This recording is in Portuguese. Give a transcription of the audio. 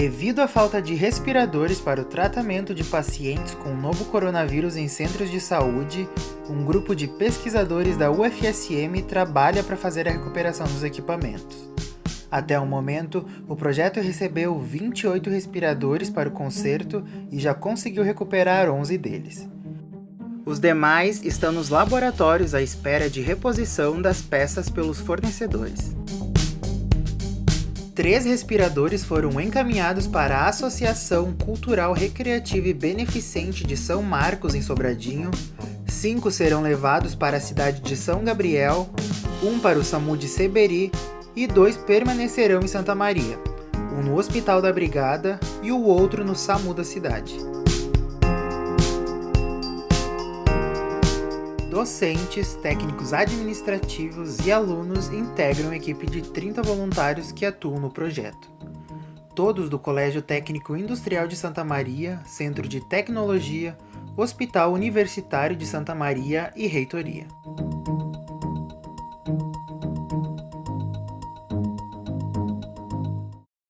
Devido à falta de respiradores para o tratamento de pacientes com novo coronavírus em centros de saúde, um grupo de pesquisadores da UFSM trabalha para fazer a recuperação dos equipamentos. Até o momento, o projeto recebeu 28 respiradores para o conserto e já conseguiu recuperar 11 deles. Os demais estão nos laboratórios à espera de reposição das peças pelos fornecedores. Três respiradores foram encaminhados para a Associação Cultural Recreativa e Beneficente de São Marcos, em Sobradinho, cinco serão levados para a cidade de São Gabriel, um para o SAMU de Seberi e dois permanecerão em Santa Maria, um no Hospital da Brigada e o outro no SAMU da cidade. Docentes, técnicos administrativos e alunos integram a equipe de 30 voluntários que atuam no projeto. Todos do Colégio Técnico Industrial de Santa Maria, Centro de Tecnologia, Hospital Universitário de Santa Maria e Reitoria.